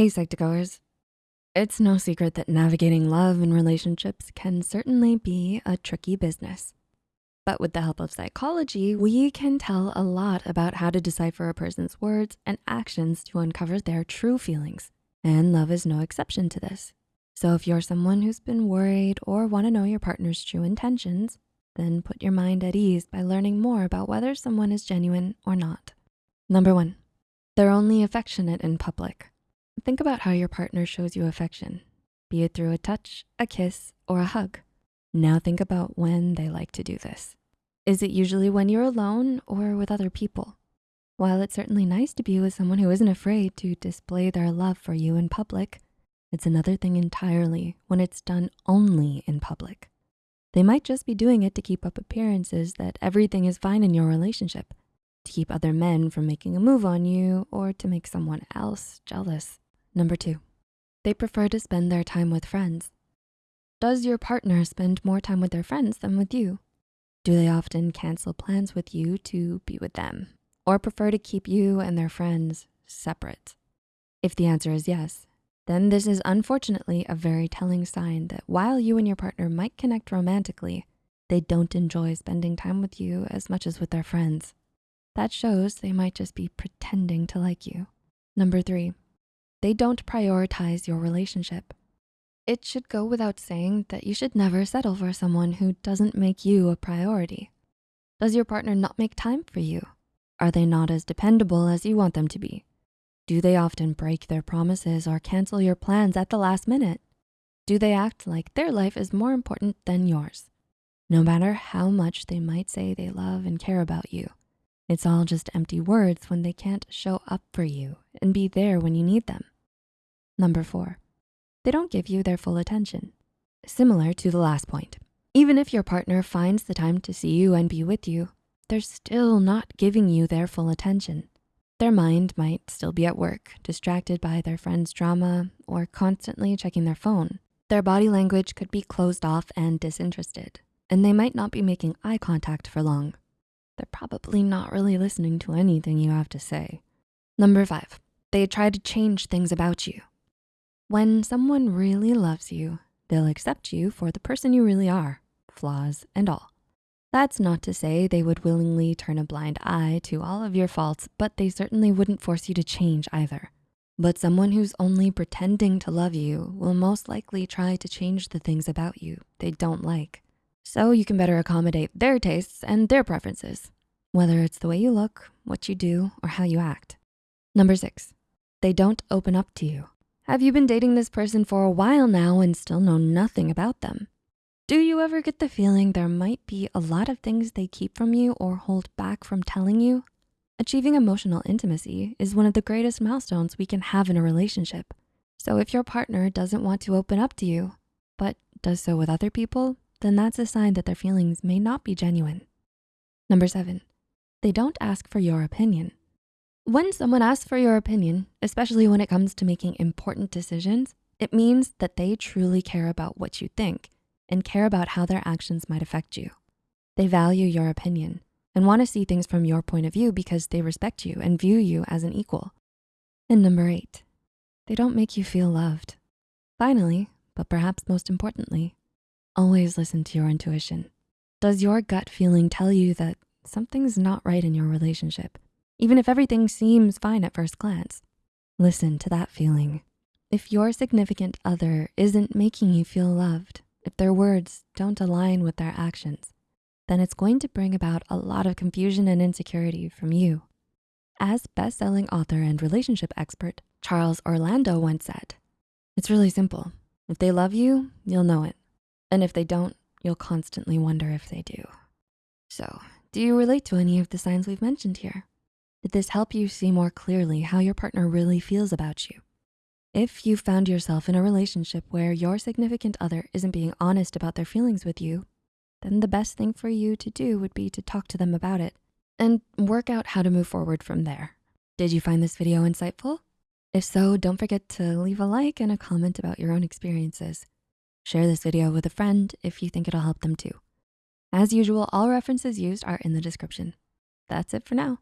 Hey Psych2Goers. It's no secret that navigating love and relationships can certainly be a tricky business. But with the help of psychology, we can tell a lot about how to decipher a person's words and actions to uncover their true feelings. And love is no exception to this. So if you're someone who's been worried or wanna know your partner's true intentions, then put your mind at ease by learning more about whether someone is genuine or not. Number one, they're only affectionate in public. Think about how your partner shows you affection, be it through a touch, a kiss, or a hug. Now think about when they like to do this. Is it usually when you're alone or with other people? While it's certainly nice to be with someone who isn't afraid to display their love for you in public, it's another thing entirely when it's done only in public. They might just be doing it to keep up appearances that everything is fine in your relationship, to keep other men from making a move on you, or to make someone else jealous. Number two, they prefer to spend their time with friends. Does your partner spend more time with their friends than with you? Do they often cancel plans with you to be with them or prefer to keep you and their friends separate? If the answer is yes, then this is unfortunately a very telling sign that while you and your partner might connect romantically, they don't enjoy spending time with you as much as with their friends. That shows they might just be pretending to like you. Number three, they don't prioritize your relationship. It should go without saying that you should never settle for someone who doesn't make you a priority. Does your partner not make time for you? Are they not as dependable as you want them to be? Do they often break their promises or cancel your plans at the last minute? Do they act like their life is more important than yours? No matter how much they might say they love and care about you, it's all just empty words when they can't show up for you and be there when you need them. Number four, they don't give you their full attention. Similar to the last point, even if your partner finds the time to see you and be with you, they're still not giving you their full attention. Their mind might still be at work, distracted by their friend's drama or constantly checking their phone. Their body language could be closed off and disinterested, and they might not be making eye contact for long they're probably not really listening to anything you have to say. Number five, they try to change things about you. When someone really loves you, they'll accept you for the person you really are, flaws and all. That's not to say they would willingly turn a blind eye to all of your faults, but they certainly wouldn't force you to change either. But someone who's only pretending to love you will most likely try to change the things about you they don't like so you can better accommodate their tastes and their preferences, whether it's the way you look, what you do, or how you act. Number six, they don't open up to you. Have you been dating this person for a while now and still know nothing about them? Do you ever get the feeling there might be a lot of things they keep from you or hold back from telling you? Achieving emotional intimacy is one of the greatest milestones we can have in a relationship. So if your partner doesn't want to open up to you, but does so with other people, then that's a sign that their feelings may not be genuine. Number seven, they don't ask for your opinion. When someone asks for your opinion, especially when it comes to making important decisions, it means that they truly care about what you think and care about how their actions might affect you. They value your opinion and wanna see things from your point of view because they respect you and view you as an equal. And number eight, they don't make you feel loved. Finally, but perhaps most importantly, Always listen to your intuition. Does your gut feeling tell you that something's not right in your relationship, even if everything seems fine at first glance? Listen to that feeling. If your significant other isn't making you feel loved, if their words don't align with their actions, then it's going to bring about a lot of confusion and insecurity from you. As best-selling author and relationship expert, Charles Orlando once said, it's really simple. If they love you, you'll know it. And if they don't, you'll constantly wonder if they do. So, do you relate to any of the signs we've mentioned here? Did this help you see more clearly how your partner really feels about you? If you found yourself in a relationship where your significant other isn't being honest about their feelings with you, then the best thing for you to do would be to talk to them about it and work out how to move forward from there. Did you find this video insightful? If so, don't forget to leave a like and a comment about your own experiences. Share this video with a friend if you think it'll help them too. As usual, all references used are in the description. That's it for now.